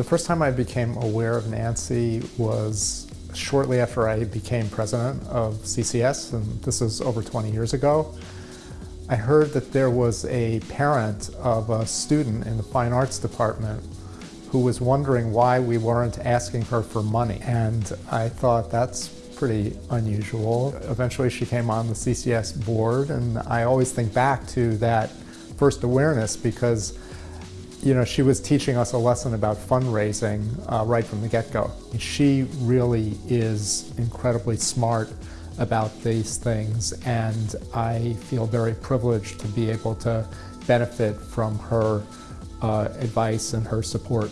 The first time I became aware of Nancy was shortly after I became president of CCS, and this is over 20 years ago. I heard that there was a parent of a student in the fine arts department who was wondering why we weren't asking her for money. And I thought that's pretty unusual. Eventually she came on the CCS board and I always think back to that first awareness because you know, she was teaching us a lesson about fundraising uh, right from the get-go. She really is incredibly smart about these things and I feel very privileged to be able to benefit from her uh, advice and her support.